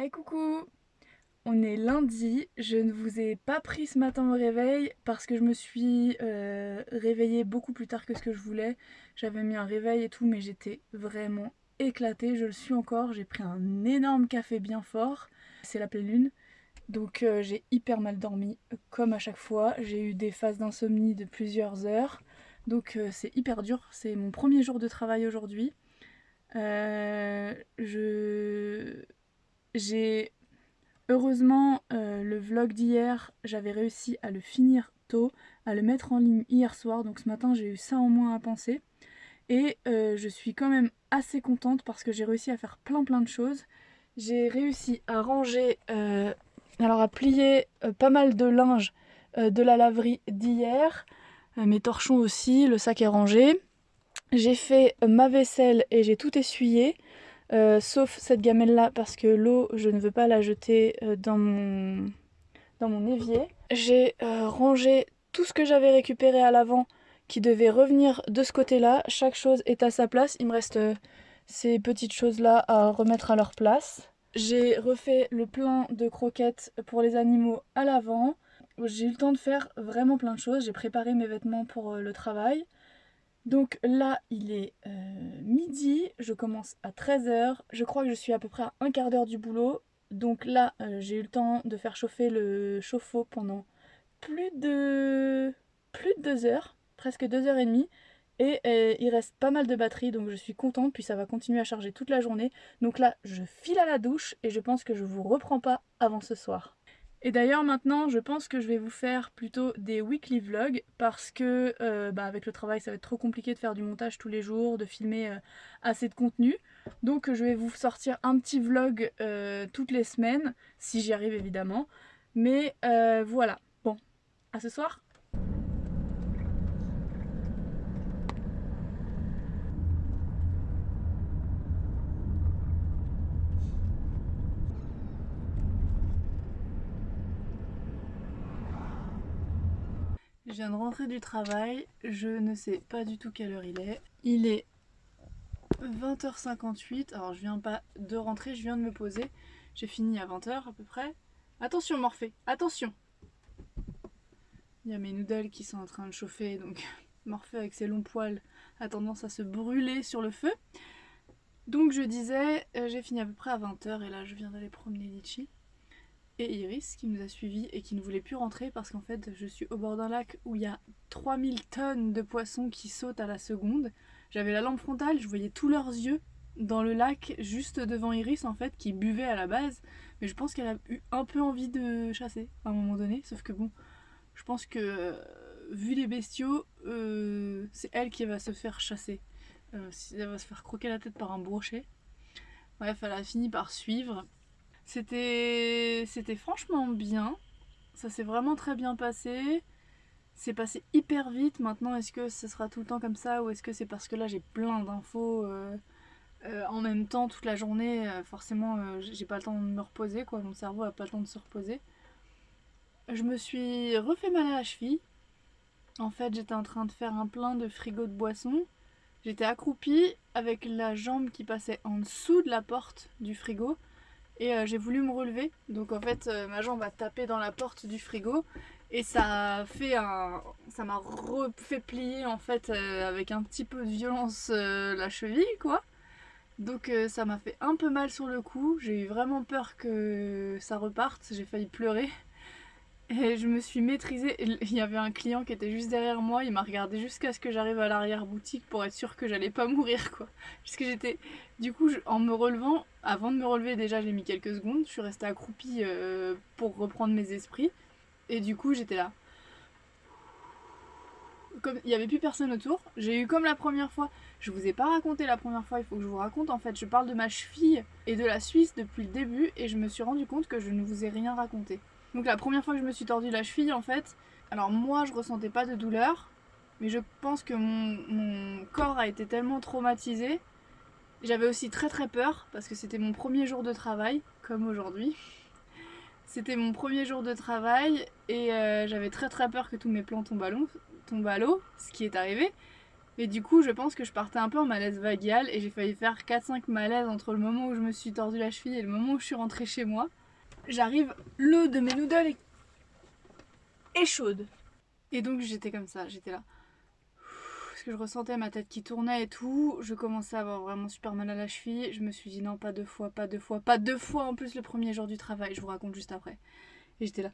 Hey coucou On est lundi, je ne vous ai pas pris ce matin au réveil parce que je me suis euh, réveillée beaucoup plus tard que ce que je voulais. J'avais mis un réveil et tout mais j'étais vraiment éclatée, je le suis encore, j'ai pris un énorme café bien fort, c'est la pleine lune. Donc euh, j'ai hyper mal dormi, comme à chaque fois. J'ai eu des phases d'insomnie de plusieurs heures. Donc euh, c'est hyper dur, c'est mon premier jour de travail aujourd'hui. je j'ai heureusement euh, le vlog d'hier, j'avais réussi à le finir tôt, à le mettre en ligne hier soir, donc ce matin j'ai eu ça en moins à penser. Et euh, je suis quand même assez contente parce que j'ai réussi à faire plein plein de choses. J'ai réussi à ranger, euh, alors à plier pas mal de linge de la laverie d'hier, mes torchons aussi, le sac est rangé. J'ai fait ma vaisselle et j'ai tout essuyé. Euh, sauf cette gamelle là parce que l'eau je ne veux pas la jeter euh, dans, mon, dans mon évier. J'ai euh, rangé tout ce que j'avais récupéré à l'avant qui devait revenir de ce côté là. Chaque chose est à sa place. Il me reste ces petites choses là à remettre à leur place. J'ai refait le plein de croquettes pour les animaux à l'avant. J'ai eu le temps de faire vraiment plein de choses. J'ai préparé mes vêtements pour le travail. Donc là, il est euh, midi, je commence à 13h. Je crois que je suis à peu près à un quart d'heure du boulot. Donc là, euh, j'ai eu le temps de faire chauffer le chauffe-eau pendant plus de... plus de 2 heures, presque 2 heures et demie. Et euh, il reste pas mal de batterie, donc je suis contente, puis ça va continuer à charger toute la journée. Donc là, je file à la douche et je pense que je vous reprends pas avant ce soir. Et d'ailleurs maintenant je pense que je vais vous faire plutôt des weekly vlogs parce que euh, bah, avec le travail ça va être trop compliqué de faire du montage tous les jours, de filmer euh, assez de contenu. Donc je vais vous sortir un petit vlog euh, toutes les semaines, si j'y arrive évidemment. Mais voilà, bon, à ce soir viens de rentrer du travail, je ne sais pas du tout quelle heure il est. Il est 20h58, alors je viens pas de rentrer, je viens de me poser. J'ai fini à 20h à peu près. Attention Morphée, attention Il y a mes noodles qui sont en train de chauffer, donc Morphée avec ses longs poils a tendance à se brûler sur le feu. Donc je disais, euh, j'ai fini à peu près à 20h et là je viens d'aller promener Litchi et Iris qui nous a suivis et qui ne voulait plus rentrer parce qu'en fait je suis au bord d'un lac où il y a 3000 tonnes de poissons qui sautent à la seconde. J'avais la lampe frontale, je voyais tous leurs yeux dans le lac juste devant Iris en fait qui buvait à la base. Mais je pense qu'elle a eu un peu envie de chasser à un moment donné. Sauf que bon je pense que euh, vu les bestiaux euh, c'est elle qui va se faire chasser. Euh, elle va se faire croquer la tête par un brochet. Bref elle a fini par suivre c'était franchement bien. Ça s'est vraiment très bien passé. C'est passé hyper vite. Maintenant, est-ce que ce sera tout le temps comme ça ou est-ce que c'est parce que là j'ai plein d'infos euh, euh, en même temps toute la journée euh, Forcément, j'ai pas le temps de me reposer, quoi. Mon cerveau a pas le temps de se reposer. Je me suis refait mal à la cheville. En fait, j'étais en train de faire un plein de frigo de boissons. J'étais accroupie avec la jambe qui passait en dessous de la porte du frigo et euh, j'ai voulu me relever. Donc en fait euh, ma jambe a tapé dans la porte du frigo. Et ça fait un ça m'a refait plier en fait euh, avec un petit peu de violence la cheville quoi. Donc ça m'a fait un peu mal sur le cou. J'ai eu vraiment peur que ça reparte. J'ai failli pleurer et je me suis maîtrisée. Il y avait un client qui était juste derrière moi. Il m'a regardé jusqu'à ce que j'arrive à l'arrière-boutique pour être sûr que j'allais pas mourir, quoi. Puisque j'étais... Du coup, en me relevant, avant de me relever, déjà, j'ai mis quelques secondes. Je suis restée accroupie euh, pour reprendre mes esprits. Et du coup, j'étais là. Comme il n'y avait plus personne autour, j'ai eu comme la première fois. Je vous ai pas raconté la première fois, il faut que je vous raconte. En fait, je parle de ma cheville et de la Suisse depuis le début et je me suis rendu compte que je ne vous ai rien raconté. Donc la première fois que je me suis tordu la cheville en fait, alors moi je ressentais pas de douleur, mais je pense que mon, corps a été tellement traumatisé. J'avais aussi très très peur parce que c'était mon premier jour de travail, comme aujourd'hui. C'était mon premier jour de travail et euh, j'avais très très peur que tous mes plans tombent à l'eau, ce qui est arrivé. Et du coup, je pense que je partais un peu en malaise vagal et j'ai failli faire 4-5 malaises entre le moment où je me suis tordu la cheville et le moment où je suis rentrée chez moi. J'arrive, l'eau de mes noodles est chaude. Et donc j'étais comme ça, j'étais là. Parce que je ressentais ma tête qui tournait et tout. Je commençais à avoir vraiment super mal à la cheville. Je me suis dit non, pas deux fois, pas deux fois, pas deux fois en plus le premier jour du travail. Je vous raconte juste après. Et j'étais là.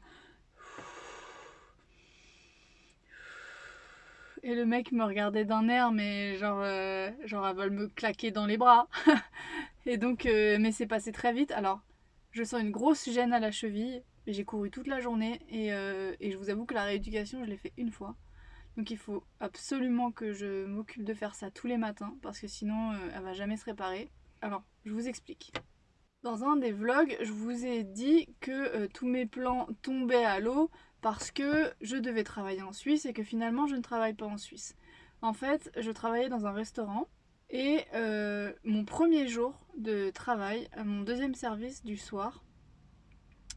Et le mec me regardait d'un air, mais genre, euh, genre elle veut me claquer dans les bras. et donc, euh, mais c'est passé très vite. Alors, je sens une grosse gêne à la cheville. J'ai couru toute la journée et, euh, et je vous avoue que la rééducation, je l'ai fait une fois. Donc il faut absolument que je m'occupe de faire ça tous les matins parce que sinon elle va jamais se réparer. Alors, je vous explique. Dans un des vlogs, je vous ai dit que tous mes plans tombaient à l'eau parce que je devais travailler en Suisse et que finalement je ne travaille pas en Suisse. En fait, je travaillais dans un restaurant et euh, mon premier jour de travail, mon deuxième service du soir,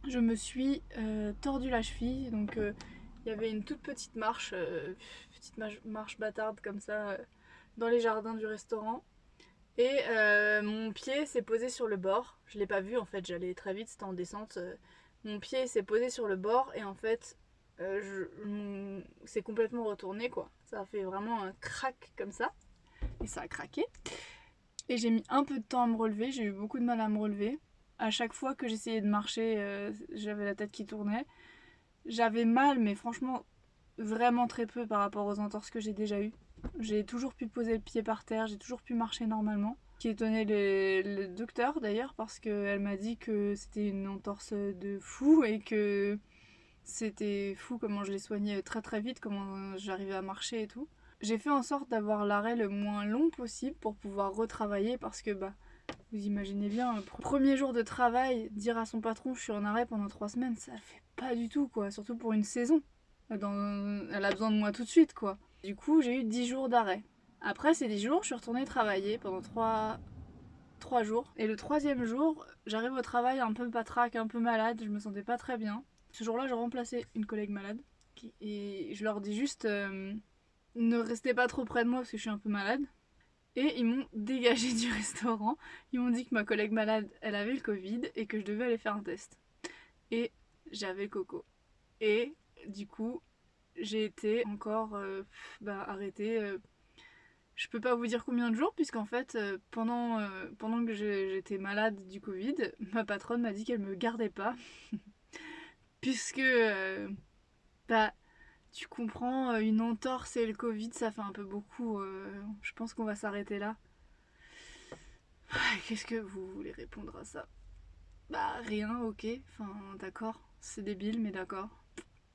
je me suis euh, tordu la cheville. Donc euh, il y avait une toute petite marche, petite marche bâtarde comme ça, dans les jardins du restaurant. Et mon pied s'est posé sur le bord. Je l'ai pas vu en fait, j'allais très vite, c'était en descente mon pied s'est posé sur le bord et en fait euh, c'est complètement retourné quoi. Ça a fait vraiment un crack comme ça et ça a craqué. Et j'ai mis un peu de temps à me relever, j'ai eu beaucoup de mal à me relever. À chaque fois que j'essayais de marcher, euh, j'avais la tête qui tournait. J'avais mal mais franchement vraiment très peu par rapport aux entorses que j'ai déjà eues. J'ai toujours pu poser le pied par terre, j'ai toujours pu marcher normalement qui étonnait le docteur d'ailleurs parce qu'elle m'a dit que c'était une entorse de fou et que c'était fou comment je l'ai soigné très très vite, comment j'arrivais à marcher et tout. J'ai fait en sorte d'avoir l'arrêt le moins long possible pour pouvoir retravailler parce que bah vous imaginez bien, premier jour de travail, dire à son patron je suis en arrêt pendant trois semaines, ça le fait pas du tout quoi, surtout pour une saison. Elle a besoin de moi tout de suite quoi. Du coup j'ai eu dix jours d'arrêt. Après ces 10 jours, je suis retournée travailler pendant 3, 3 jours. Et le troisième jour, j'arrive au travail un peu patraque, un peu malade, je me sentais pas très bien. Ce jour-là, j'ai remplacé une collègue malade. Et je leur dis juste euh, ne restez pas trop près de moi parce que je suis un peu malade. Et ils m'ont dégagé du restaurant. Ils m'ont dit que ma collègue malade, elle avait le Covid et que je devais aller faire un test. Et j'avais coco. Et du coup, j'ai été encore euh, bah, arrêtée euh, je peux pas vous dire combien de jours, puisqu'en fait, euh, pendant, pendant que j'étais malade du Covid, ma patronne m'a dit qu'elle me gardait pas. Puisque, bah, tu comprends, une entorse et le Covid, ça fait un peu beaucoup. je pense qu'on va s'arrêter là. Qu'est-ce que vous voulez répondre à ça? Bah, rien, ok. Enfin, d'accord. C'est débile, mais d'accord.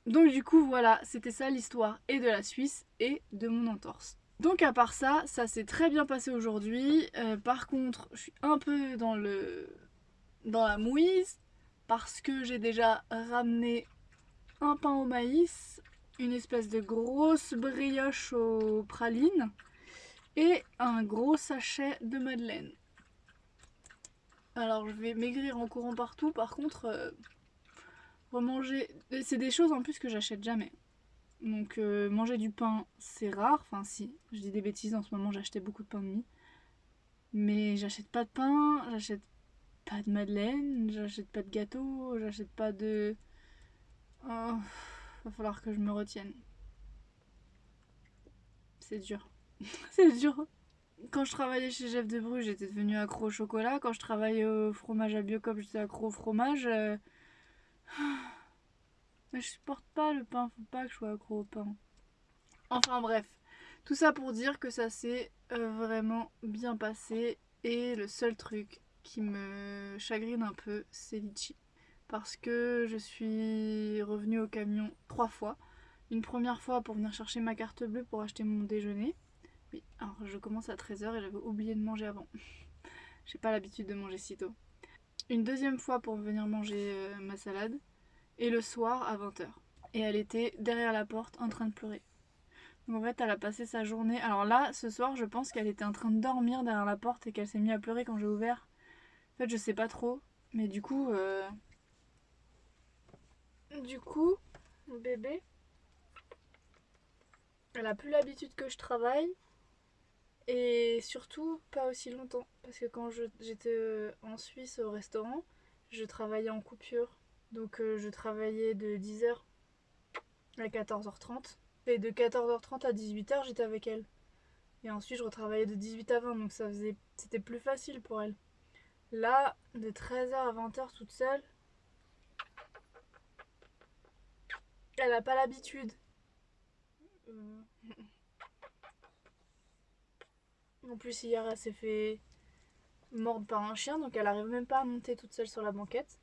Donc, du coup, voilà, c'était ça l'histoire et de la Suisse et de mon entorse. Donc à part ça, ça s'est très bien passé aujourd'hui. Euh, par contre, je suis un peu dans le dans la mouise parce que j'ai déjà ramené un pain au maïs, une espèce de grosse brioche aux pralines et un gros sachet de madeleine. Alors je vais maigrir en courant partout, par contre, euh, remanger, c'est des choses en plus que j'achète jamais. Donc euh, manger du pain, c'est rare. Enfin si, je dis des bêtises, en ce moment j'achetais beaucoup de pain de mie. Mais j'achète pas de pain, j'achète pas de madeleine, j'achète pas de gâteau, j'achète pas de... Oh, va falloir que je me retienne. C'est dur. c'est dur. Quand je travaillais chez Jeff de Bruges, j'étais devenue accro au chocolat. Quand je travaillais au fromage à Biocop, j'étais accro au fromage. Euh, je supporte pas le pain, faut pas que je sois accro au pain. Enfin bref, tout ça pour dire que ça s'est euh, vraiment bien passé. Et le seul truc qui me chagrine un peu, c'est Litchi. Parce que je suis revenue au camion trois fois. Une première fois pour venir chercher ma carte bleue pour acheter mon déjeuner. Oui, alors je commence à 13h et j'avais oublié de manger avant. J'ai pas l'habitude de manger si tôt. Une deuxième fois pour venir manger euh, ma salade et le soir à 20h. Et elle était derrière la porte en train de pleurer. Donc en fait elle a passé sa journée. Alors là ce soir je pense qu'elle était en train de dormir derrière la porte et qu'elle s'est mise à pleurer quand j'ai ouvert. En fait je sais pas trop. Mais du coup... Euh... Du coup, bébé, elle a plus l'habitude que je travaille. Et surtout, pas aussi longtemps. Parce que quand j'étais en Suisse au restaurant, je travaillais en coupure. Donc euh, je travaillais de 10h à 14h30. Et de 14h30 à 18h, j'étais avec elle. Et ensuite, je retravaillais de 18 à 20, donc ça faisait, c'était plus facile pour elle. Là, de 13h à 20h toute seule, elle n'a pas l'habitude. Euh. En plus, hier, elle s'est fait mordre par un chien, donc elle arrive même pas à monter toute seule sur la banquette.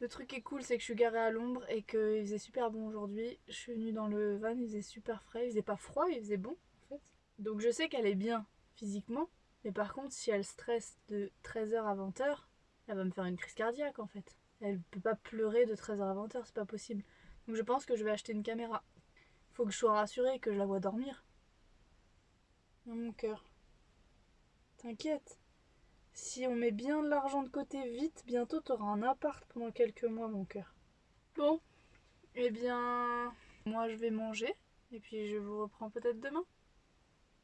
Le truc qui est cool, c'est que je suis garée à l'ombre et qu'il faisait super bon aujourd'hui. Je suis venue dans le van, il faisait super frais, il faisait pas froid, il faisait bon en fait. Donc je sais qu'elle est bien physiquement, mais par contre, si elle stresse de 13h à 20h, elle va me faire une crise cardiaque en fait. Elle peut pas pleurer de 13h à 20h, c'est pas possible. Donc je pense que je vais acheter une caméra. Faut que je sois rassurée que je la vois dormir. Dans mon cœur. T'inquiète. Si on met bien de l'argent de côté vite, bientôt t'auras un appart pendant quelques mois, mon cœur. Bon, eh bien, moi je vais manger et puis je vous reprends peut-être demain.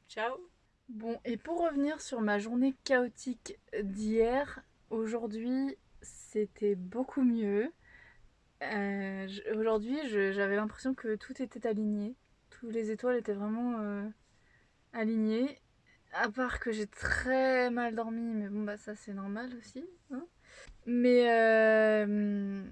Ciao Bon, et pour revenir sur ma journée chaotique d'hier, aujourd'hui c'était beaucoup mieux. Euh, aujourd'hui j'avais l'impression que tout était aligné. Toutes les étoiles étaient vraiment euh, alignées à part que j'ai très mal dormi, mais bon bah ça c'est normal aussi. Hein. mais euh,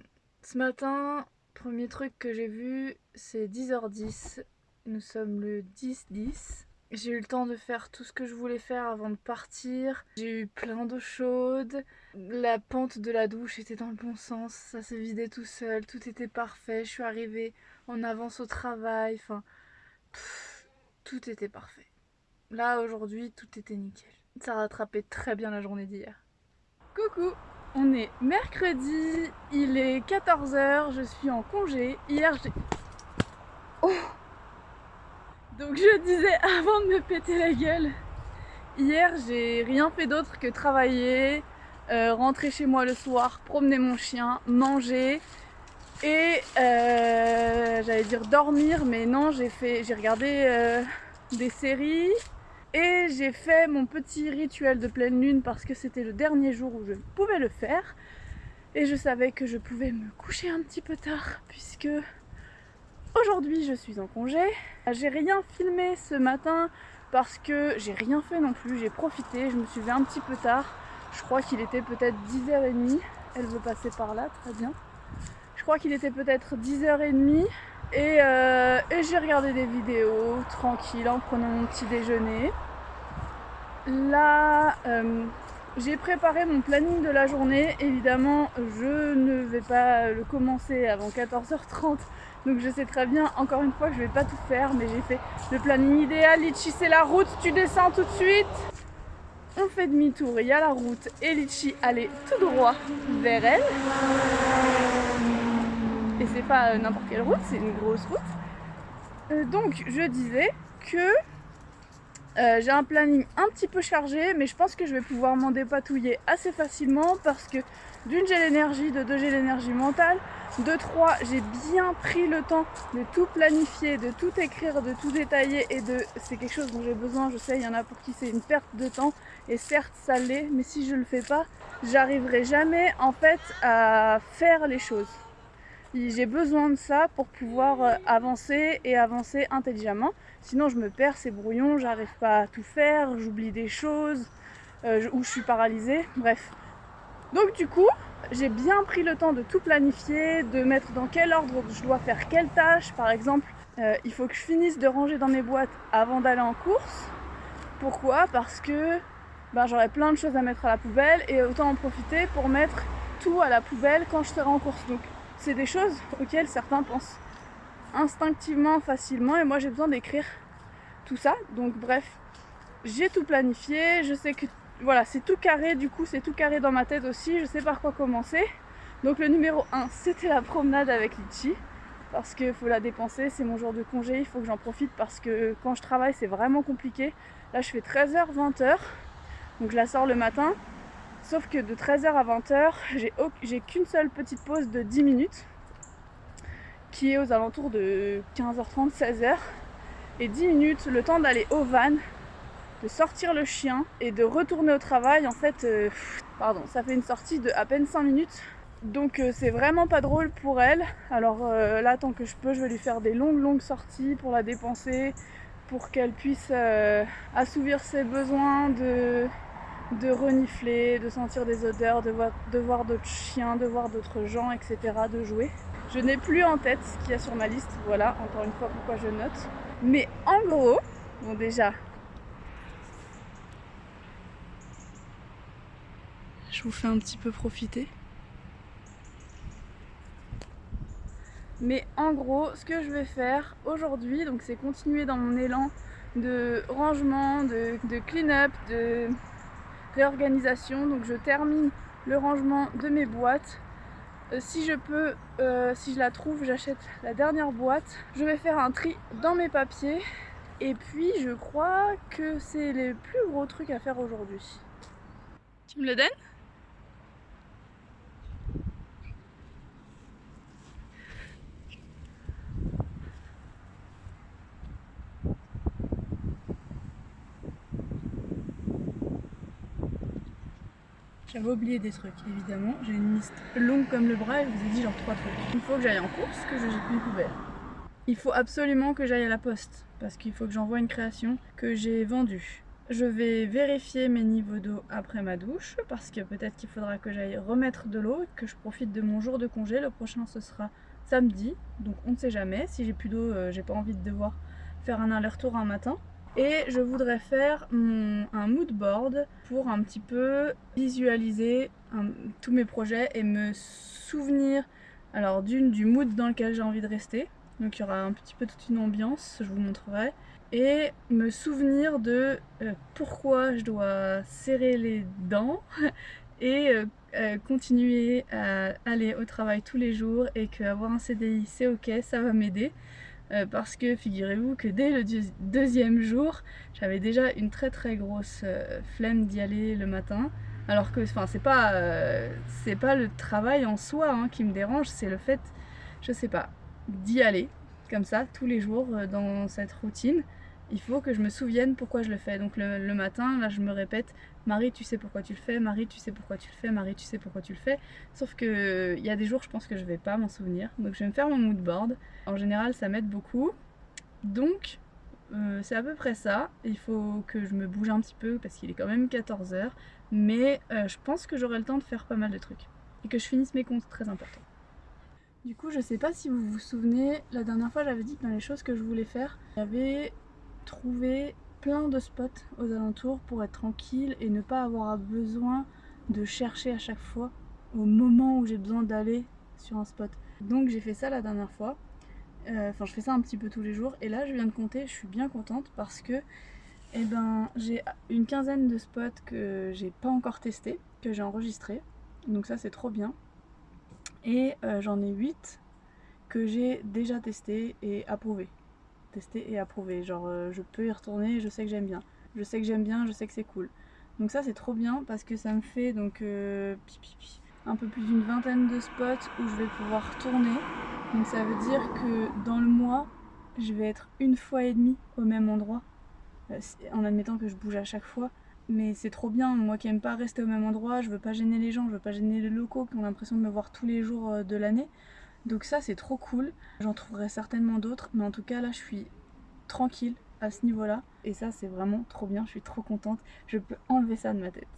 ce matin, premier truc que j'ai vu, c'est 10h10. Nous sommes le 10-10. J'ai eu le temps de faire tout ce que je voulais faire avant de partir. J'ai eu plein d'eau chaude. La pente de la douche était dans le bon sens. Ça s'est vidé tout seul. Tout était parfait. Je suis arrivée en avance au travail. Enfin, tout était parfait. Là, aujourd'hui, tout était nickel. Ça rattrapait très bien la journée d'hier. Coucou On est mercredi, il est 14h, je suis en congé. Hier, j'ai... Oh Donc je disais avant de me péter la gueule, hier, j'ai rien fait d'autre que travailler, euh, rentrer chez moi le soir, promener mon chien, manger et euh, j'allais dire dormir, mais non, j'ai regardé euh, des séries, et j'ai fait mon petit rituel de pleine lune parce que c'était le dernier jour où je pouvais le faire. Et je savais que je pouvais me coucher un petit peu tard puisque aujourd'hui je suis en congé. J'ai rien filmé ce matin parce que j'ai rien fait non plus. J'ai profité, je me suis levée un petit peu tard. Je crois qu'il était peut-être 10h30. Elle veut passer par là, très bien. Je crois qu'il était peut-être 10h30 euh, et, j'ai regardé des vidéos tranquille en prenant mon petit déjeuner. Là, euh, j'ai préparé mon planning de la journée. Évidemment, je ne vais pas le commencer avant 14h30. Donc je sais très bien, encore une fois, je vais pas tout faire. Mais j'ai fait le planning idéal. Litchi, c'est la route, tu descends tout de suite. On fait demi-tour, il y a la route. Et Litchi, allez tout droit vers elle. Et c'est pas euh, n'importe quelle route, c'est une grosse route. Euh, donc je disais que euh, j'ai un planning un petit peu chargé, mais je pense que je vais pouvoir m'en dépatouiller assez facilement parce que d'une j'ai l'énergie, de deux j'ai l'énergie mentale, de trois j'ai bien pris le temps de tout planifier, de tout écrire, de tout détailler et de c'est quelque chose dont j'ai besoin, je sais il y en a pour qui c'est une perte de temps et certes ça l'est, mais si je le fais pas, j'arriverai jamais en fait à faire les choses. J'ai besoin de ça pour pouvoir euh, avancer et avancer intelligemment. Sinon je me perds, c'est brouillon, j'arrive pas à tout faire, j'oublie des choses, euh, ou je suis paralysée, bref. Donc du coup, j'ai bien pris le temps de tout planifier, de mettre dans quel ordre je dois faire quelle tâche. Par exemple, euh, il faut que je finisse de ranger dans mes boîtes avant d'aller en course. Pourquoi? Parce que ben, j'aurai plein de choses à mettre à la poubelle et autant en profiter pour mettre tout à la poubelle quand je serai en course. Donc c'est des choses auxquelles certains pensent instinctivement, facilement, et moi j'ai besoin d'écrire tout ça. Donc bref, j'ai tout planifié, je sais que voilà, c'est tout carré, du coup c'est tout carré dans ma tête aussi, je sais par quoi commencer. Donc le numéro 1, c'était la promenade avec Litchi, parce qu'il faut la dépenser, c'est mon jour de congé, il faut que j'en profite parce que quand je travaille c'est vraiment compliqué. Là je fais 13h, 20h, donc je la sors le matin, Sauf que de 13h à 20h, j'ai qu'une seule petite pause de 10 minutes qui est aux alentours de 15h30, 16h. Et 10 minutes, le temps d'aller au van de sortir le chien et de retourner au travail. En fait, euh, pardon, ça fait une sortie de à peine 5 minutes. Donc euh, c'est vraiment pas drôle pour elle. Alors euh, là, tant que je peux, je vais lui faire des longues longues sorties pour la dépenser, pour qu'elle puisse assouvir ses besoins de, de renifler, de sentir des odeurs, de voir, de voir d'autres chiens, de voir d'autres gens, etc., de jouer. Je n'ai plus en tête ce qu'il y a sur ma liste, voilà, encore une fois pourquoi je note. Mais en gros, bon déjà, je vous fais un petit peu profiter. Mais en gros, ce que je vais faire aujourd'hui, donc c'est continuer dans mon élan de rangement, de, clean-up, de réorganisation. Donc je termine le rangement de mes boîtes. Euh, si je peux, euh, si je la trouve, j'achète la dernière boîte. Je vais faire un tri dans mes papiers. Et puis je crois que c'est les plus gros trucs à faire aujourd'hui. Tu me le donnes? J'avais oublié des trucs, évidemment. J'ai une liste longue comme le bras et je vous ai dit genre trois trucs. Il faut que j'aille en course, que je jette mes. Il faut absolument que j'aille à la poste, parce qu'il faut que j'envoie une création que j'ai vendue. Je vais vérifier mes niveaux d'eau après ma douche, parce que peut-être qu'il faudra que j'aille remettre de l'eau, que je profite de mon jour de congé. Le prochain ce sera samedi, donc on ne sait jamais. Si j'ai plus d'eau, euh, j'ai pas envie de devoir faire un aller-retour un matin. Et je voudrais faire un mood board pour un petit peu visualiser tous mes projets et me souvenir alors d'une du mood dans lequel j'ai envie de rester. Donc il y aura un petit peu toute une ambiance, je vous montrerai. Et me souvenir de euh, pourquoi je dois serrer les dents et euh, euh, continuer à aller au travail tous les jours et qu'avoir un CDI c'est ok, ça va m'aider. Euh, parce que figurez-vous que dès le deuxième jour, j'avais déjà une très très grosse euh, flemme d'y aller le matin. Alors que enfin c'est pas euh, pas le travail en soi hein, qui me dérange, c'est le fait, je sais pas, d'y aller comme ça tous les jours dans cette routine il faut que je me souvienne pourquoi je le fais. Donc le, matin, là je me répète, Marie tu sais pourquoi tu le fais, Marie tu sais pourquoi tu le fais, Marie tu sais pourquoi tu le fais. Sauf que il y a des jours je pense que je vais pas m'en souvenir. Donc je vais me faire mon mood board. En général ça m'aide beaucoup. Donc euh, c'est à peu près ça. Il faut que je me bouge un petit peu parce qu'il est quand même 14h. Mais euh, je pense que j'aurai le temps de faire pas mal de trucs. Et que je finisse mes comptes très importants. Du coup, je sais pas si vous vous souvenez, la dernière fois j'avais dit que dans les choses que je voulais faire, avait trouver plein de spots aux alentours pour être tranquille et ne pas avoir besoin de chercher à chaque fois au moment où j'ai besoin d'aller sur un spot. Donc j'ai fait ça la dernière fois. Euh, enfin je fais ça un petit peu tous les jours et là je viens de compter, je suis bien contente parce que eh ben, j'ai une quinzaine de spots que j'ai pas encore testé, que j'ai enregistré. Donc ça c'est trop bien. Et euh, j'en ai 8 que j'ai déjà testé et approuvé et approuvé. Genre euh, je peux y retourner, je sais que j'aime bien. Je sais que j'aime bien, je sais que c'est cool. Donc ça c'est trop bien parce que ça me fait donc euh, un peu plus d'une vingtaine de spots où je vais pouvoir tourner. Donc ça veut dire que dans le mois, je vais être une fois et demie au même endroit. Euh, en admettant que je bouge à chaque fois. Mais c'est trop bien, moi qui aime pas rester au même endroit, je veux pas gêner les gens, je veux pas gêner les locaux qui ont l'impression de me voir tous les jours de l'année. Donc ça c'est trop cool, j'en trouverai certainement d'autres, mais en tout cas là je suis tranquille à ce niveau là et ça c'est vraiment trop bien, je suis trop contente, je peux enlever ça de ma tête.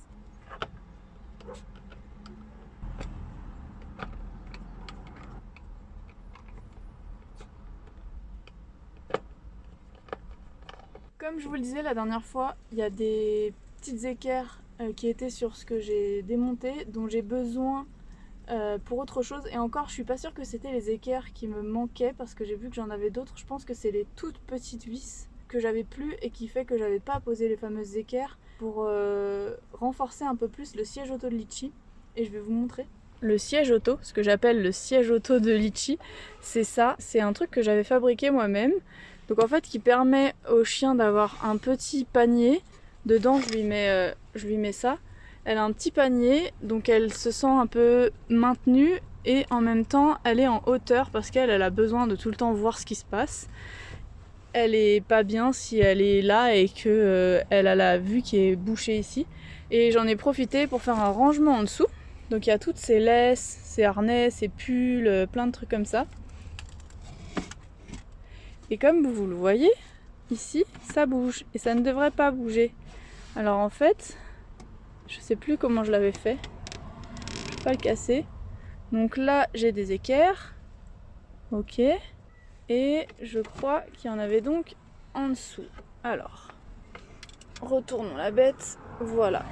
Comme je vous le disais la dernière fois, il y a des petites équerres euh, qui étaient sur ce que j'ai démonté, dont j'ai besoin euh, pour autre chose. Et encore, je suis pas sûre que c'était les équerres qui me manquaient parce que j'ai vu que j'en avais d'autres. Je pense que c'est les toutes petites vis que j'avais plus et qui fait que j'avais pas posé les fameuses équerres pour euh, renforcer un peu plus le siège auto de Litchi. Et je vais vous montrer. Le siège auto, ce que j'appelle le siège auto de Litchi, c'est ça. C'est un truc que j'avais fabriqué moi-même. Donc en fait, qui permet au chien d'avoir un petit panier. Dedans, je lui mets, euh, je lui mets ça elle a un petit panier, donc elle se sent un peu maintenue et en même temps elle est en hauteur parce qu'elle a besoin de tout le temps voir ce qui se passe. elle est pas bien si elle est là et que euh, elle a la vue qui est bouchée ici. Et j'en ai profité pour faire un rangement en dessous. Donc il y a toutes ces laisses, ces harnais, ces pulls, euh, plein de trucs comme ça. Et comme vous le voyez, ici, ça bouge. Et ça ne devrait pas bouger. Alors en fait, je sais plus comment je l'avais fait. Je vais pas le casser. Donc là, j'ai des équerres. Ok. Et je crois qu'il y en avait donc en dessous. Alors, retournons la bête. Voilà,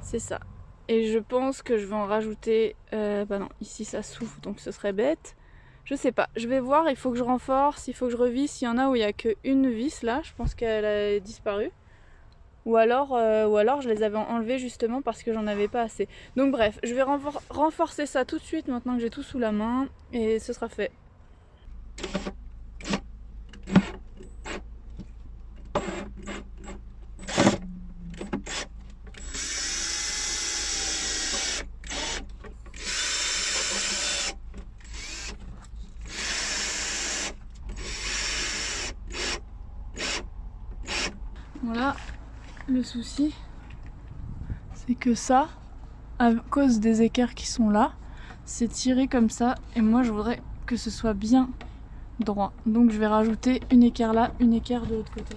c'est ça. Et je pense que je vais en rajouter... Euh, bah non, ici ça souffle, donc ce serait bête. Je sais pas, je vais voir, il faut que je renforce, il faut que je revisse. Il y en a où il n'y a qu'une vis là, je pense qu'elle a disparu. Ou alors, euh, ou alors je les avais enlevées justement parce que j'en avais pas assez. Donc bref, je vais renforcer ça tout de suite maintenant que j'ai tout sous la main et ce sera fait. Voilà, le souci, c'est que ça, à cause des équerres qui sont là, c'est tiré comme ça et moi je voudrais que ce soit bien droit. Donc je vais rajouter une équerre là, une équerre de l'autre côté.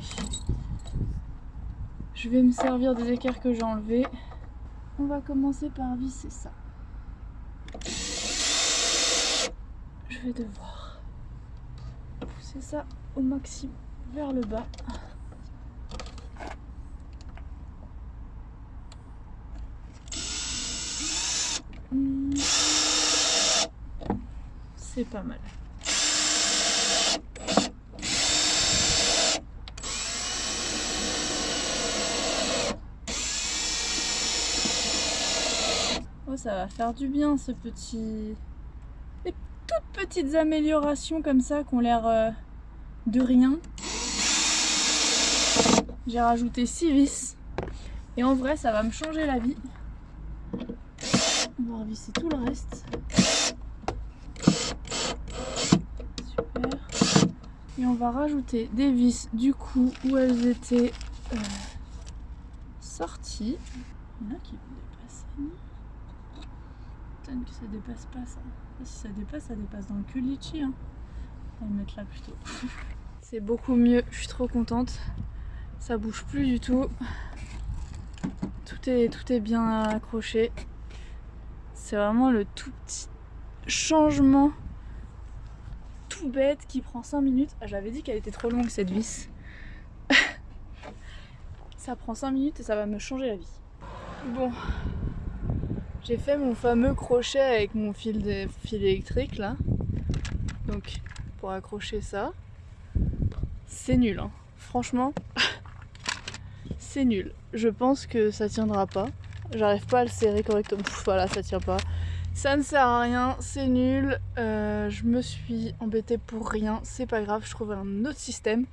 Je vais me servir des équerres que j'ai enlevées. On va commencer par visser ça. Je vais devoir pousser ça au maximum vers le bas. C'est pas mal. Oh, ça va faire du bien ce petit... Des toutes petites améliorations comme ça qui ont l'air euh, de rien. J'ai rajouté 6 vis. Et en vrai, ça va me changer la vie. On va revisser tout le reste. On va rajouter des vis du coup où elles étaient euh, sorties. Il y en a qui vont dépasser, que ça dépasse pas ça. si ça dépasse, ça dépasse dans le cul litchi. Hein. On va le mettre là plutôt. C'est beaucoup mieux, je suis trop contente. Ça bouge plus du tout. Tout est, tout est bien accroché. C'est vraiment le tout petit changement bête qui prend 5 minutes. Ah, j'avais dit qu'elle était trop longue cette vis. ça prend 5 minutes et ça va me changer la vie. Bon, j'ai fait mon fameux crochet avec mon fil, de, fil électrique là. Donc pour accrocher ça, c'est nul. Hein. Franchement, c'est nul. Je pense que ça tiendra pas. J'arrive pas à le serrer correctement. voilà, ça tient pas. Ça ne sert à rien, c'est nul, euh, je me suis embêtée pour rien, c'est pas grave, je trouve un autre système.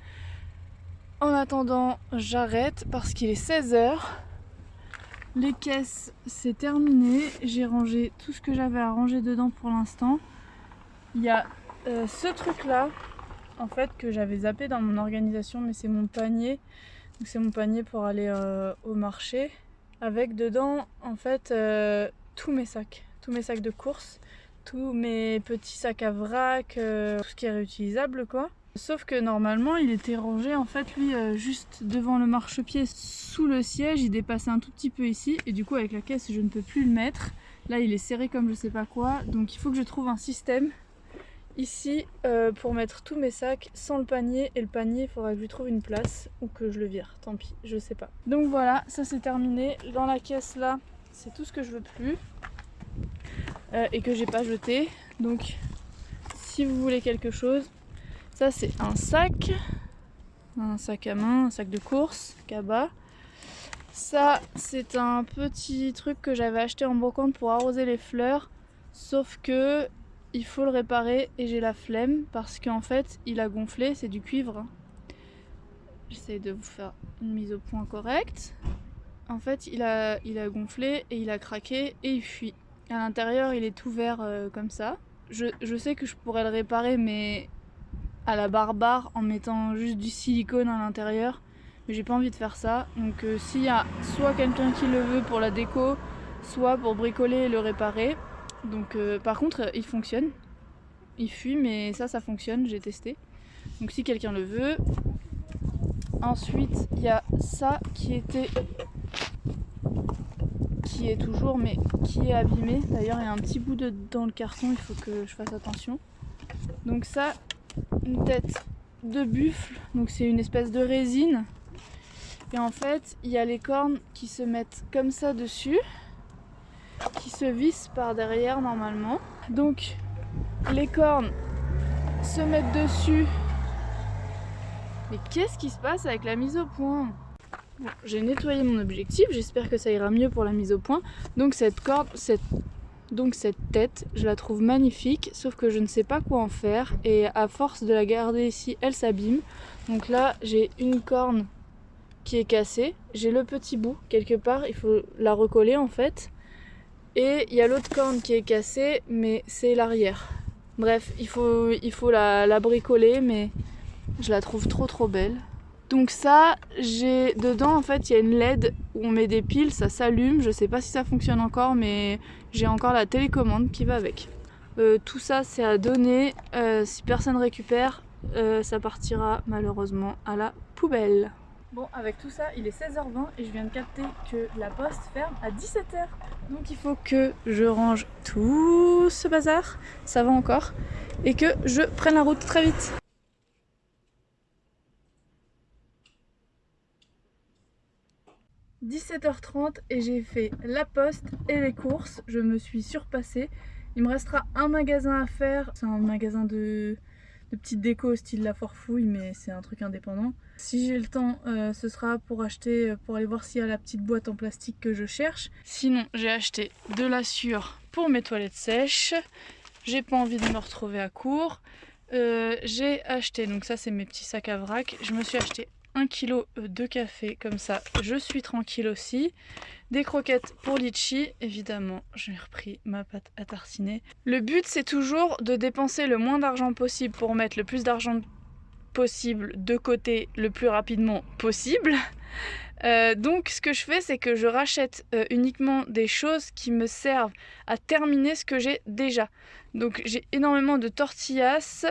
En attendant, j'arrête parce qu'il est 16h. Les caisses, c'est terminé. J'ai rangé tout ce que j'avais à ranger dedans pour l'instant. Il y a euh, ce truc là, en fait, que j'avais zappé dans mon organisation, mais c'est mon panier. C'est mon panier pour aller euh, au marché. Avec dedans, en fait, tous mes sacs mes sacs de course, tous mes petits sacs à vrac, euh, tout ce qui est réutilisable quoi. Sauf que normalement il était rangé en fait lui euh, juste devant le marchepied sous le siège, il dépassait un tout petit peu ici et du coup avec la caisse je ne peux plus le mettre. Là il est serré comme je sais pas quoi donc il faut que je trouve un système ici euh, pour mettre tous mes sacs sans le panier et le panier il faudra que je lui trouve une place ou que je le vire, tant pis, je sais pas. Donc voilà, ça c'est terminé. Dans la caisse là, c'est tout ce que je veux plus. Euh, et que j'ai pas jeté. Donc si vous voulez quelque chose, ça c'est un sac, un sac à main, un sac de course, cabas. Ça c'est un petit truc que j'avais acheté en brocante pour arroser les fleurs, sauf que il faut le réparer et j'ai la flemme parce qu'en fait il a gonflé, c'est du cuivre. Hein. J'essaie de vous faire une mise au point correcte. En fait il a, il a gonflé et il a craqué et il fuit. À l'intérieur, il est tout vert euh, comme ça. Je, sais que je pourrais le réparer, mais à la barbare en mettant juste du silicone à l'intérieur. Mais j'ai pas envie de faire ça. Donc euh, s'il y a soit quelqu'un qui le veut pour la déco, soit pour bricoler et le réparer. Donc euh, par contre il fonctionne. Il fuit mais ça ça fonctionne, j'ai testé. Donc si quelqu'un le veut. Ensuite il y a ça qui était qui est toujours mais qui est abîmé. D'ailleurs il y a un petit bout de, dans le carton, il faut que je fasse attention. Donc ça, une tête de buffle, donc c'est une espèce de résine. Et en fait il y a les cornes qui se mettent comme ça dessus, qui se vissent par derrière normalement. Donc les cornes se mettent dessus. Mais qu'est-ce qui se passe avec la mise au point? J'ai nettoyé mon objectif, j'espère que ça ira mieux pour la mise au point. Donc cette corde, cette, donc cette tête, je la trouve magnifique, sauf que je ne sais pas quoi en faire. Et à force de la garder ici, elle s'abîme. Donc là, j'ai une corne qui est cassée. J'ai le petit bout quelque part, il faut la recoller en fait. Et il y a l'autre corne qui est cassée, mais c'est l'arrière. Bref, il faut, la, la bricoler, mais je la trouve trop trop belle. Donc ça, j'ai dedans en fait il y a une LED où on met des piles, ça s'allume. Je sais pas si ça fonctionne encore, mais j'ai encore la télécommande qui va avec. Euh, tout ça c'est à donner. Euh, si personne récupère, euh, ça partira malheureusement à la poubelle. Bon, avec tout ça, il est 16h20 et je viens de capter que la poste ferme à 17h. Donc il faut que je range tout ce bazar, ça va encore, et que je prenne la route très vite. 17h30 et j'ai fait la poste et les courses. Je me suis surpassée. Il me restera un magasin à faire. C'est un magasin de, de petites déco style La Forfouille, mais c'est un truc indépendant. Si j'ai le temps, euh, ce sera pour acheter, pour aller voir s'il y a la petite boîte en plastique que je cherche. Sinon, j'ai acheté de la sûre pour mes toilettes sèches. J'ai pas envie de me retrouver à court. Euh, j'ai acheté, donc ça c'est mes petits sacs à vrac. Je me suis acheté 1 kg de café, comme ça je suis tranquille aussi. Des croquettes pour litchi, évidemment j'ai repris ma pâte à tartiner. Le but c'est toujours de dépenser le moins d'argent possible pour mettre le plus d'argent possible de côté le plus rapidement possible. Euh, donc ce que je fais c'est que je rachète euh, uniquement des choses qui me servent à terminer ce que j'ai déjà. Donc j'ai énormément de tortillas,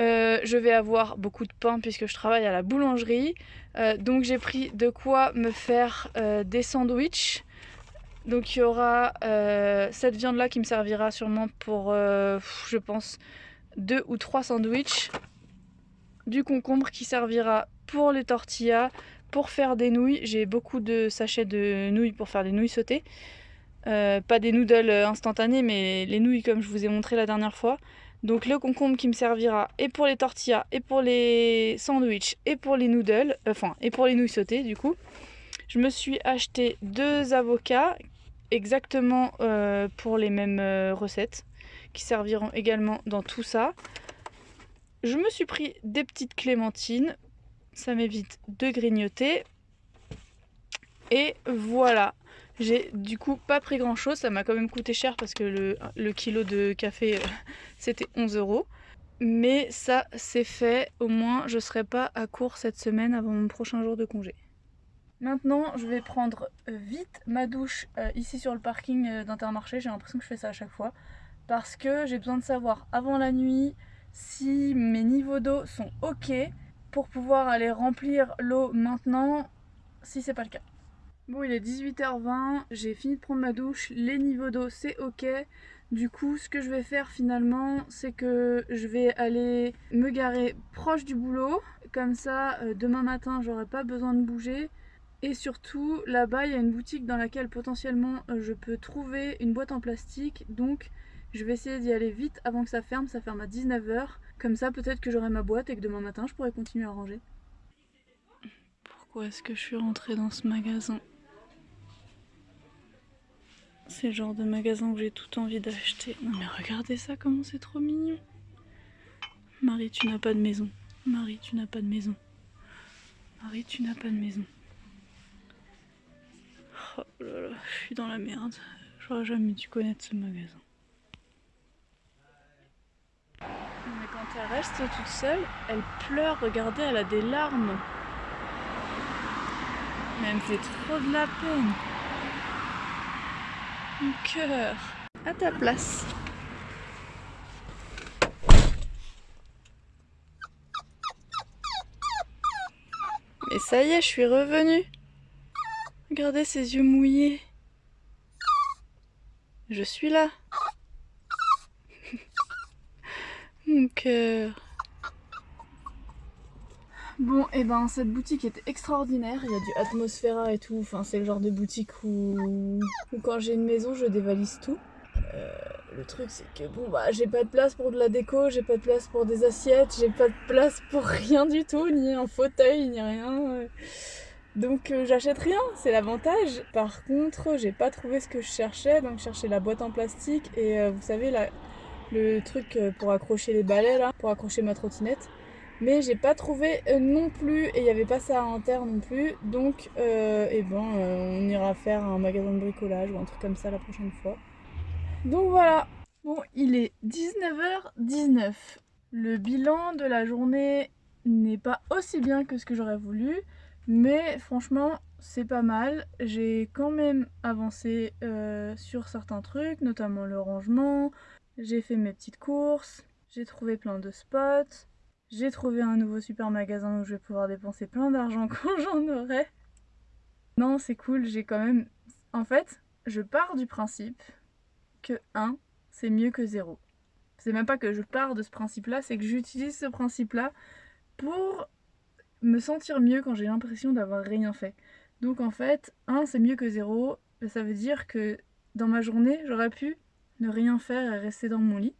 euh, je vais avoir beaucoup de pain puisque je travaille à la boulangerie. Euh, donc j'ai pris de quoi me faire euh, des sandwichs. Donc il y aura cette viande là qui me servira sûrement pour, je pense, deux ou trois sandwichs. Du concombre qui servira pour les tortillas, pour faire des nouilles. J'ai beaucoup de sachets de nouilles pour faire des nouilles sautées. pas des noodles instantanés mais les nouilles comme je vous ai montré la dernière fois. Donc le concombre qui me servira et pour les tortillas, et pour les sandwichs, et pour les noodles, euh, enfin, et pour les nouilles sautées du coup. Je me suis acheté deux avocats exactement euh, pour les mêmes euh, recettes qui serviront également dans tout ça. Je me suis pris des petites clémentines, ça m'évite de grignoter. Et voilà, j'ai du coup pas pris grand chose, ça m'a quand même coûté cher parce que le, kilo de café euh, c'était 11 euros. Mais ça c'est fait, au moins je serai pas à court cette semaine avant mon prochain jour de congé. Maintenant je vais prendre euh, vite ma douche euh, ici sur le parking d'Intermarché, j'ai l'impression que je fais ça à chaque fois. Parce que j'ai besoin de savoir avant la nuit si mes niveaux d'eau sont ok pour pouvoir aller remplir l'eau maintenant si c'est pas le cas. Bon, il est 18h20, j'ai fini de prendre ma douche, les niveaux d'eau c'est ok. Du coup, ce que je vais faire finalement, c'est que je vais aller me garer proche du boulot. Comme ça, euh, demain matin, j'aurai pas besoin de bouger. Et surtout, là-bas, il y a une boutique dans laquelle potentiellement euh, je peux trouver une boîte en plastique. Donc, je vais essayer d'y aller vite avant que ça ferme. Ça ferme à 19h. Comme ça, peut-être que j'aurai ma boîte et que demain matin, je pourrai continuer à ranger. Pourquoi est-ce que je suis rentrée dans ce magasin? C'est le genre de magasin où j'ai tout envie d'acheter. Non mais regardez ça, comment c'est trop mignon. Marie, tu n'as pas de maison. Marie, tu n'as pas de maison. Marie, tu n'as pas de maison. Oh là là, je suis dans la merde. J'aurais jamais dû connaître ce magasin. Quand Quand elle reste toute seule, elle pleure, regardez, elle a des larmes. Mais elle me fait trop de la peine. Mon cœur. À ta place. Et ça y est, je suis revenue. Regardez ses yeux mouillés. Je suis là. Mon cœur. Bon, et eh ben cette boutique était extraordinaire, il y a du Atmosphera et tout, enfin c'est le genre de boutique où, quand j'ai une maison je dévalise tout. Euh, le truc c'est que bon bah j'ai pas de place pour de la déco, j'ai pas de place pour des assiettes, j'ai pas de place pour rien du tout, ni un fauteuil, ni rien. Donc euh, j'achète rien, c'est l'avantage. Par contre, j'ai pas trouvé ce que je cherchais, donc je cherchais la boîte en plastique et euh, vous savez la, le truc pour accrocher les balais là, pour accrocher ma trottinette. Mais j'ai pas trouvé non plus et il n'y avait pas ça en terre non plus. Donc eh ben, on ira faire un magasin de bricolage ou un truc comme ça la prochaine fois. Donc voilà. Bon, il est 19h19. Le bilan de la journée n'est pas aussi bien que ce que j'aurais voulu. Mais franchement, c'est pas mal. J'ai quand même avancé euh, sur certains trucs, notamment le rangement. J'ai fait mes petites courses. J'ai trouvé plein de spots. J'ai trouvé un nouveau super magasin où je vais pouvoir dépenser plein d'argent quand j'en aurai. Non, c'est cool, j'ai quand même... En fait, je pars du principe que 1, c'est mieux que 0. C'est même pas que je pars de ce principe-là, c'est que j'utilise ce principe-là pour me sentir mieux quand j'ai l'impression d'avoir rien fait. Donc en fait, 1 c'est mieux que 0, ça veut dire que dans ma journée, j'aurais pu ne rien faire et rester dans mon lit.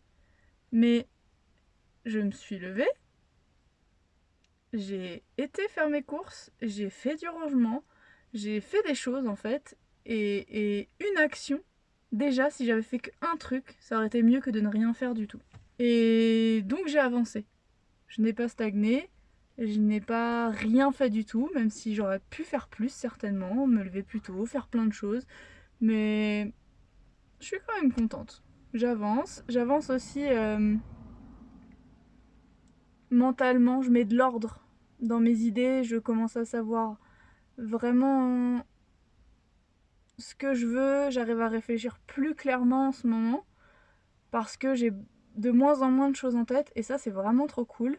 Mais je me suis levée, j'ai été faire mes courses, j'ai fait du rangement, j'ai fait des choses en fait, et, et une action, déjà si j'avais fait qu'un truc, ça aurait été mieux que de ne rien faire du tout. Et donc j'ai avancé. Je n'ai pas stagné, je n'ai pas rien fait du tout, même si j'aurais pu faire plus certainement, me lever plus tôt, faire plein de choses. Mais je suis quand même contente. J'avance. J'avance aussi euh, mentalement, je mets de l'ordre dans mes idées, je commence à savoir vraiment ce que je veux, j'arrive à réfléchir plus clairement en ce moment parce que j'ai de moins en moins de choses en tête et ça c'est vraiment trop cool.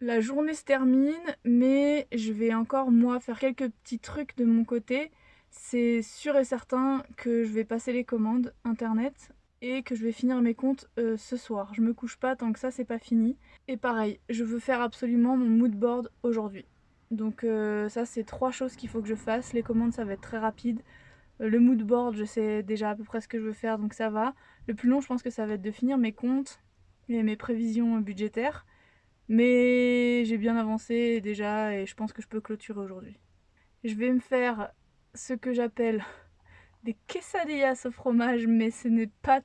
La journée se termine, mais je vais encore moi faire quelques petits trucs de mon côté. C'est sûr et certain que je vais passer les commandes internet et que je vais finir mes comptes euh, ce soir. Je me couche pas tant que ça c'est pas fini. Et pareil, je veux faire absolument mon mood board aujourd'hui. Donc euh, ça c'est trois choses qu'il faut que je fasse. Les commandes ça va être très rapide. Euh, le mood board je sais déjà à peu près ce que je veux faire donc ça va. Le plus long je pense que ça va être de finir mes comptes et mes prévisions budgétaires. Mais j'ai bien avancé déjà et je pense que je peux clôturer aujourd'hui. Je vais me faire ce que j'appelle des quesadillas au fromage, mais ce n'est pas...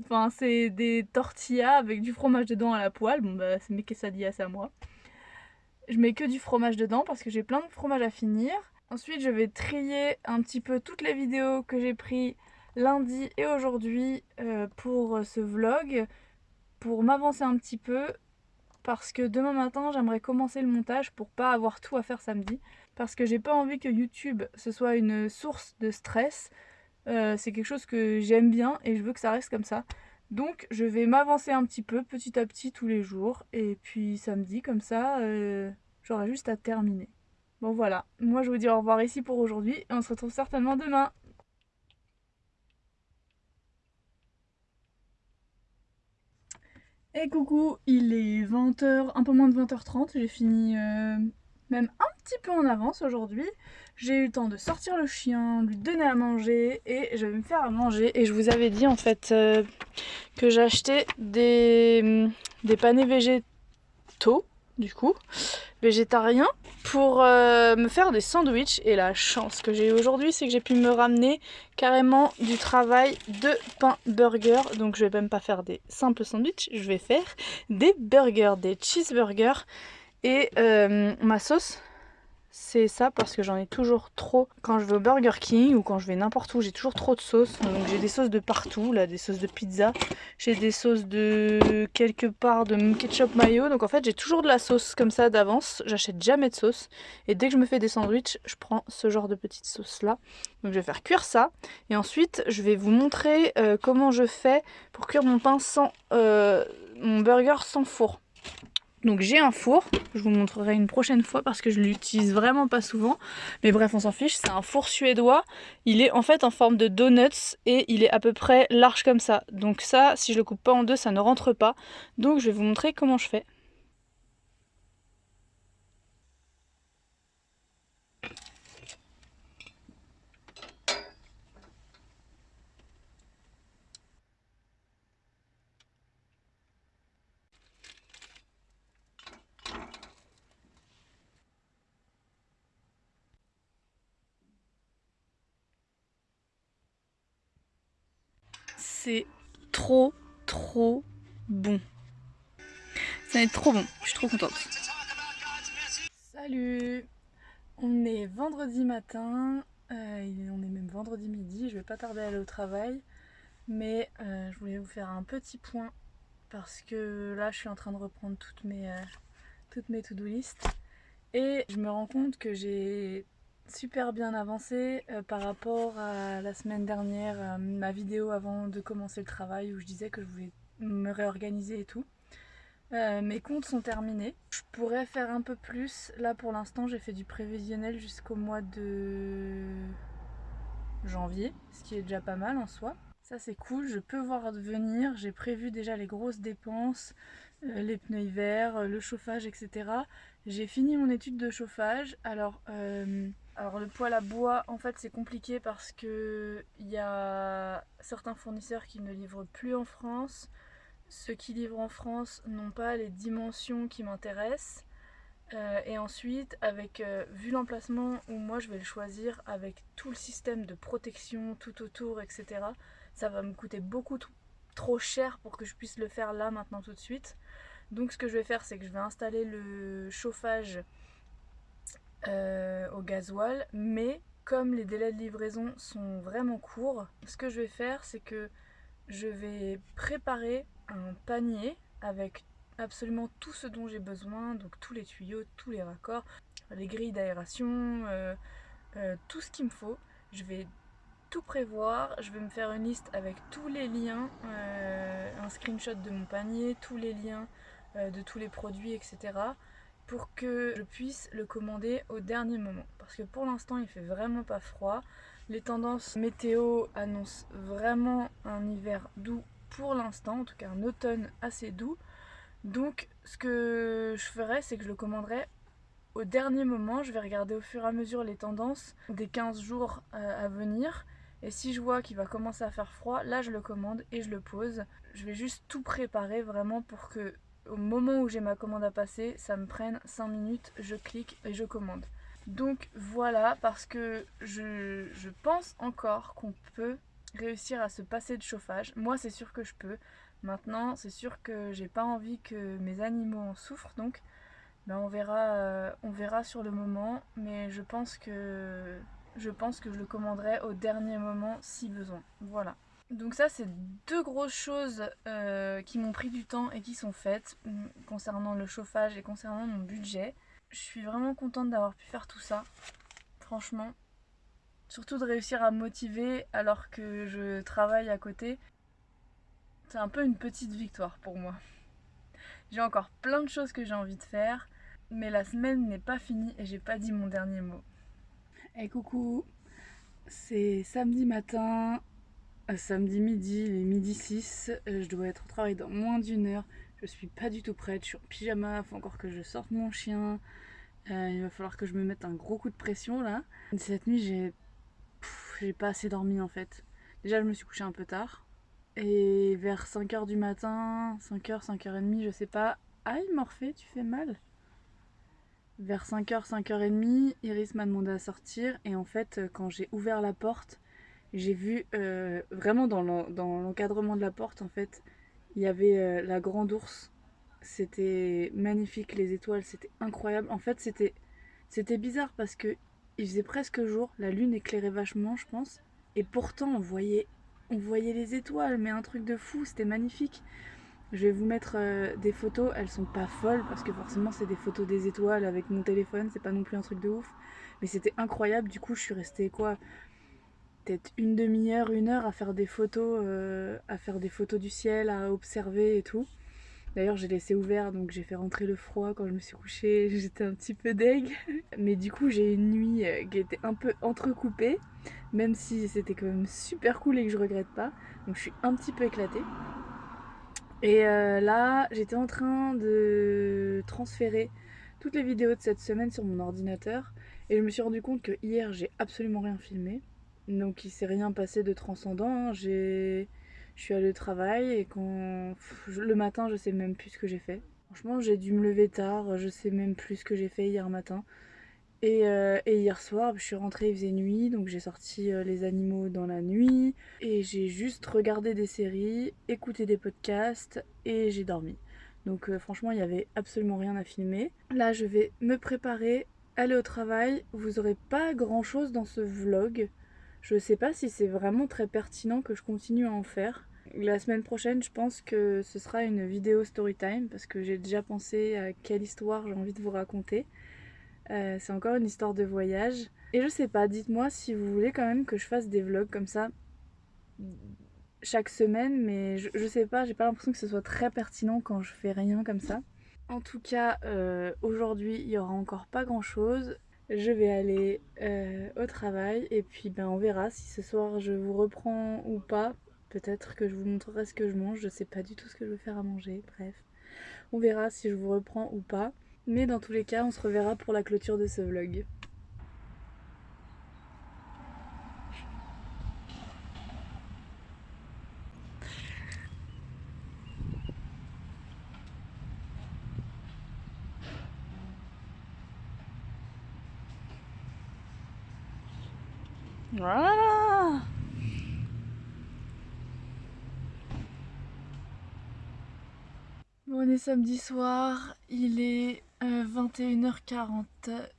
Enfin, c'est des tortillas avec du fromage dedans à la poêle. Bon, bah, c'est mes quesadillas à moi. Je mets que du fromage dedans parce que j'ai plein de fromage à finir. Ensuite, je vais trier un petit peu toutes les vidéos que j'ai prises lundi et aujourd'hui euh, pour ce vlog, pour m'avancer un petit peu parce que demain matin j'aimerais commencer le montage pour pas avoir tout à faire samedi parce que j'ai pas envie que YouTube ce soit une source de stress euh, c'est quelque chose que j'aime bien et je veux que ça reste comme ça. Donc je vais m'avancer un petit peu petit à petit tous les jours. Et puis samedi comme ça euh, j'aurai juste à terminer. Bon voilà. Moi je vous dis au revoir ici pour aujourd'hui. Et on se retrouve certainement demain. Et coucou, il est 20h, un peu moins de 20h30, j'ai fini euh, même un petit peu en avance aujourd'hui. J'ai eu le temps de sortir le chien, lui donner à manger et je vais me faire à manger. Et je vous avais dit en fait euh, que j'achetais des, des panais végétaux, du coup, végétariens, pour euh, me faire des sandwichs. Et la chance que j'ai eu aujourd'hui, c'est que j'ai pu me ramener carrément du travail de pain burger. Donc je vais même pas faire des simples sandwichs, je vais faire des burgers, des cheeseburgers. Et euh, ma sauce, c'est ça parce que j'en ai toujours trop. Quand je vais au Burger King ou quand je vais n'importe où, j'ai toujours trop de sauces. Donc j'ai des sauces de partout, là, des sauces de pizza. J'ai des sauces de quelque part de ketchup mayo. Donc en fait, j'ai toujours de la sauce comme ça d'avance. J'achète jamais de sauce. Et dès que je me fais des sandwichs, je prends ce genre de petite sauce là. Donc je vais faire cuire ça. Et ensuite, je vais vous montrer euh, comment je fais pour cuire mon pain sans... Euh, mon burger sans four. Donc j'ai un four, je vous montrerai une prochaine fois parce que je l'utilise vraiment pas souvent. Mais bref, on s'en fiche, c'est un four suédois. Il est en fait en forme de donuts et il est à peu près large comme ça. Donc ça, si je le coupe pas en deux, ça ne rentre pas. Donc je vais vous montrer comment je fais. C'est trop trop bon. Ça va être trop bon, je suis trop contente. Salut. On est vendredi matin, euh, on est même vendredi midi, je vais pas tarder à aller au travail, mais euh, je voulais vous faire un petit point parce que là je suis en train de reprendre toutes mes, euh, toutes mes to-do list. Et je me rends compte que j'ai super bien avancé euh, par rapport à la semaine dernière, euh, ma vidéo avant de commencer le travail où je disais que je voulais me réorganiser et tout. Euh, mes comptes sont terminés. Je pourrais faire un peu plus. Là pour l'instant j'ai fait du prévisionnel jusqu'au mois de janvier, ce qui est déjà pas mal en soi. Ça c'est cool, je peux voir venir. J'ai prévu déjà les grosses dépenses, les pneus hiver, le chauffage, etc. J'ai fini mon étude de chauffage. Alors alors le poêle à bois, en fait c'est compliqué parce que il y a certains fournisseurs qui ne livrent plus en France. Ceux qui livrent en France n'ont pas les dimensions qui m'intéressent. Euh, et ensuite, avec euh, vu l'emplacement où moi je vais le choisir, avec tout le système de protection tout autour, etc., ça va me coûter beaucoup trop cher pour que je puisse le faire là, maintenant, tout de suite. Donc ce que je vais faire, c'est que je vais installer le chauffage euh, au gasoil, mais comme les délais de livraison sont vraiment courts, ce que je vais faire c'est que je vais préparer un panier avec absolument tout ce dont j'ai besoin, donc tous les tuyaux, tous les raccords, les grilles d'aération, euh, euh, tout ce qu'il me faut. Je vais tout prévoir, je vais me faire une liste avec tous les liens, un screenshot de mon panier, tous les liens de tous les produits, etc pour que je puisse le commander au dernier moment. Parce que pour l'instant il fait vraiment pas froid. Les tendances météo annoncent vraiment un hiver doux pour l'instant, en tout cas un automne assez doux. Donc ce que je ferai c'est que je le commanderai au dernier moment. Je vais regarder au fur et à mesure les tendances des 15 jours euh, à venir. Et si je vois qu'il va commencer à faire froid, là je le commande et je le pose. Je vais juste tout préparer vraiment pour que au moment où j'ai ma commande à passer, ça me prenne 5 minutes, je clique et je commande. Donc voilà, parce que je, pense encore qu'on peut réussir à se passer de chauffage. Moi c'est sûr que je peux. Maintenant c'est sûr que j'ai pas envie que mes animaux en souffrent donc ben, on, verra, euh, on verra sur le moment. Mais je pense que je pense que je le commanderai au dernier moment si besoin. Voilà. Donc ça c'est deux grosses choses euh, qui m'ont pris du temps et qui sont faites mm, concernant le chauffage et concernant mon budget. Je suis vraiment contente d'avoir pu faire tout ça, franchement. Surtout de réussir à me motiver alors que je travaille à côté. C'est un peu une petite victoire pour moi. J'ai encore plein de choses que j'ai envie de faire, mais la semaine n'est pas finie et j'ai pas dit mon dernier mot. Hey coucou, c'est samedi matin, samedi midi, il est midi 6, euh, je dois être au travail dans moins d'une heure, je suis pas du tout prête, je suis en pyjama, il faut encore que je sorte mon chien, euh, il va falloir que je me mette un gros coup de pression là. Cette nuit j'ai j'ai pas assez dormi en fait. Déjà je me suis couchée un peu tard, et vers 5h du matin, 5h, 5h30, je sais pas, aïe Morphée, tu fais mal. Vers 5h, 5h30, Iris m'a demandé à sortir. Et en fait quand j'ai ouvert la porte, j'ai vu euh, vraiment dans l'encadrement de la porte en fait, il y avait euh, la grande ours. C'était magnifique, les étoiles, c'était incroyable. En fait, c'était C'était bizarre parce que il faisait presque jour, la lune éclairait vachement, je pense. Et pourtant, on voyait, on voyait les étoiles, mais un truc de fou, c'était magnifique. Je vais vous mettre euh, des photos, elles sont pas folles parce que forcément c'est des photos des étoiles avec mon téléphone, c'est pas non plus un truc de ouf. Mais c'était incroyable, du coup je suis restée quoi Peut-être une demi-heure, une heure à faire des photos, euh, à faire des photos du ciel, à observer et tout. D'ailleurs j'ai laissé ouvert donc j'ai fait rentrer le froid quand je me suis couchée, j'étais un petit peu deg. Mais du coup j'ai une nuit euh, qui était un peu entrecoupée, même si c'était quand même super cool et que je regrette pas. Donc je suis un petit peu éclatée. Et euh, là, j'étais en train de transférer toutes les vidéos de cette semaine sur mon ordinateur. Et je me suis rendu compte que hier, j'ai absolument rien filmé. Donc il s'est rien passé de transcendant. Je suis allée au travail et quand le matin, je sais même plus ce que j'ai fait. Franchement, j'ai dû me lever tard, je sais même plus ce que j'ai fait hier matin. Euh, et, hier soir, je suis rentrée, il faisait nuit, donc j'ai sorti euh, les animaux dans la nuit. Et j'ai juste regardé des séries, écouté des podcasts et j'ai dormi. Donc euh, franchement, il n'y avait absolument rien à filmer. Là, je vais me préparer, aller au travail. Vous aurez pas grand chose dans ce vlog. Je sais pas si c'est vraiment très pertinent que je continue à en faire. La semaine prochaine, je pense que ce sera une vidéo story time parce que j'ai déjà pensé à quelle histoire j'ai envie de vous raconter. Euh, c'est encore une histoire de voyage. Et je sais pas, dites-moi si vous voulez quand même que je fasse des vlogs comme ça chaque semaine, mais je, sais pas, j'ai pas l'impression que ce soit très pertinent quand je fais rien comme ça. En tout cas, euh, aujourd'hui, il y aura encore pas grand chose. Je vais aller euh, au travail et puis ben on verra si ce soir je vous reprends ou pas. Peut-être que je vous montrerai ce que je mange, je sais pas du tout ce que je vais faire à manger, bref. On verra si je vous reprends ou pas. Mais dans tous les cas, on se reverra pour la clôture de ce vlog. Voilà on est samedi soir, il est 21h40,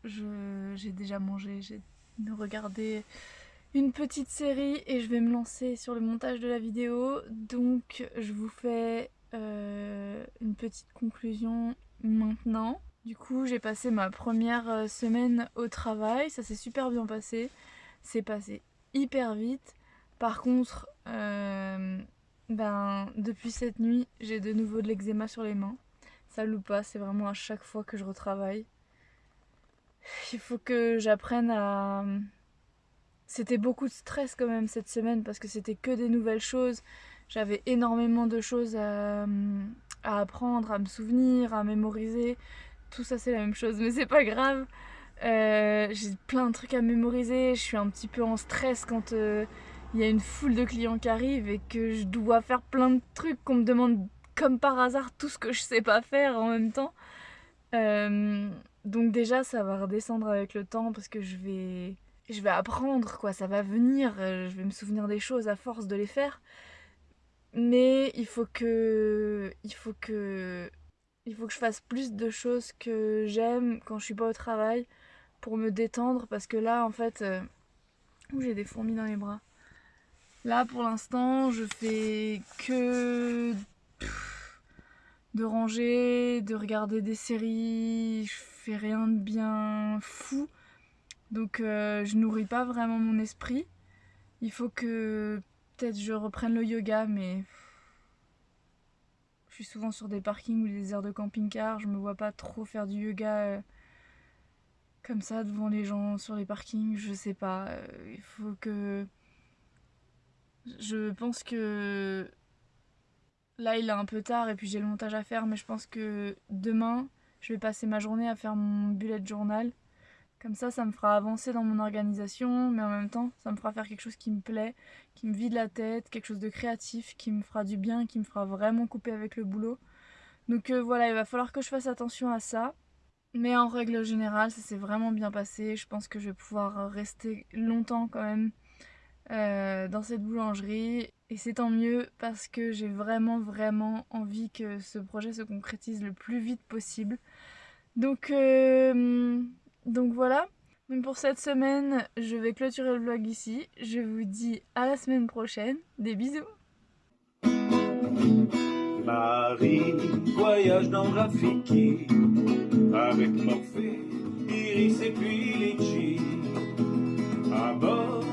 j'ai déjà mangé, j'ai regardé une petite série et je vais me lancer sur le montage de la vidéo. Donc je vous fais euh, une petite conclusion maintenant. Du coup j'ai passé ma première euh, semaine au travail, ça s'est super bien passé. C'est passé hyper vite. Par contre, euh, ben, depuis cette nuit, j'ai de nouveau de l'eczéma sur les mains. Ça loupe pas, c'est vraiment à chaque fois que je retravaille. Il faut que j'apprenne à... C'était beaucoup de stress quand même cette semaine parce que c'était que des nouvelles choses. J'avais énormément de choses à, apprendre, à me souvenir, à mémoriser. Tout ça c'est la même chose, mais c'est pas grave. Euh, j'ai plein de trucs à mémoriser. Je suis un petit peu en stress quand euh, il y a une foule de clients qui arrivent et que je dois faire plein de trucs qu'on me demande comme par hasard tout ce que je sais pas faire en même temps. Euh, donc déjà ça va redescendre avec le temps parce que je vais je vais apprendre quoi, ça va venir, euh, je vais me souvenir des choses à force de les faire. Mais il faut que il faut que il faut que je fasse plus de choses que j'aime quand je suis pas au travail pour me détendre parce que là en fait euh, j'ai des fourmis dans les bras. Là pour l'instant je fais que de ranger, de regarder des séries, je fais rien de bien fou. Donc euh, je nourris pas vraiment mon esprit. Il faut que peut-être je reprenne le yoga, mais je suis souvent sur des parkings ou des aires de camping-car. Je me vois pas trop faire du yoga euh, comme ça devant les gens sur les parkings. Je sais pas. Euh, il faut que. Je pense que Là, il est un peu tard et puis j'ai le montage à faire, mais je pense que demain, je vais passer ma journée à faire mon bullet journal. Comme ça, ça me fera avancer dans mon organisation, mais en même temps, ça me fera faire quelque chose qui me plaît, qui me vide la tête, quelque chose de créatif, qui me fera du bien, qui me fera vraiment couper avec le boulot. Donc euh, voilà, il va falloir que je fasse attention à ça. Mais en règle générale, ça s'est vraiment bien passé. Je pense que je vais pouvoir rester longtemps quand même euh, dans cette boulangerie. Et c'est tant mieux parce que j'ai vraiment vraiment envie que ce projet se concrétise le plus vite possible. Donc, euh, donc voilà. Pour cette semaine, je vais clôturer le vlog ici. Je vous dis à la semaine prochaine. Des bisous Marie, voyage dans Rafiki, avec Morphée, Iris et puis Litchi, à bord